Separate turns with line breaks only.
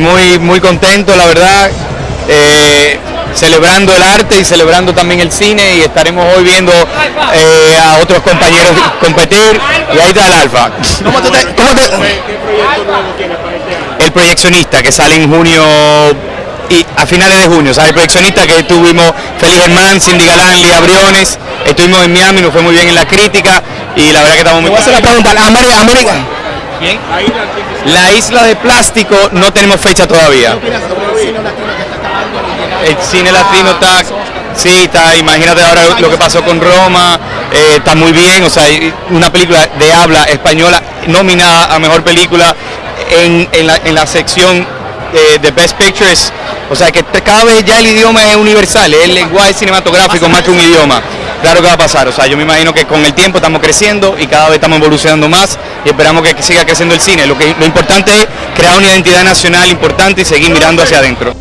Muy, muy contento, la verdad, eh, celebrando el arte y celebrando también el cine y estaremos hoy viendo eh, a otros compañeros competir y ahí está el Alfa.
¿Cómo te, cómo te-
El proyeccionista que sale en junio y a finales de junio, ¿sabes? El proyeccionista que tuvimos Félix Germán, Cindy Galán, Lía Briones, estuvimos en Miami, nos fue muy bien en la crítica y la verdad que estamos muy
Voy a hacer la pregunta, la América,
La isla de plástico no tenemos fecha todavía. El cine latino está, sí, está, imagínate ahora lo que pasó con Roma, eh, está muy bien, o sea, una película de habla española nominada a Mejor Película en, en la, en la sección eh, de Best Pictures, o sea que cada vez ya el idioma es universal, el lenguaje cinematográfico más que un idioma. Claro que va a pasar, o sea, yo me imagino que con el tiempo estamos creciendo y cada vez estamos evolucionando más y esperamos que siga creciendo el cine. Lo, que, lo importante es crear una identidad nacional importante y seguir mirando hacia adentro.